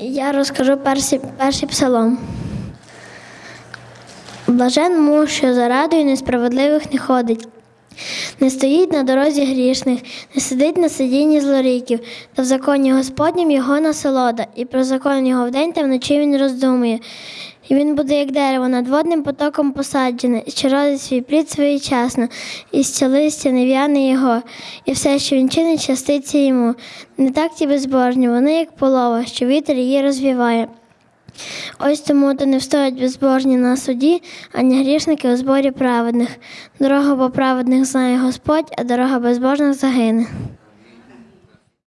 Я розкажу перший, перший псалом. Блажен муж, що за радою несправедливих не ходить, не стоїть на дорозі грішних, не сидить на сидінні злоріків, та в законі Господнім його насолода, і про закон його вдень та вночі він роздумує. І він буде, як дерево, над водним потоком посаджене, що родить свій плід своєчасно, і з листя не в'яне його, і все, що він чинить, щаститься йому. Не так ті безбожні, вони як полова, що вітер її розвіває. Ось тому то не встоять безбожні на суді, ані грішники у зборі праведних. Дорога по праведних знає Господь, а дорога безбожних загине.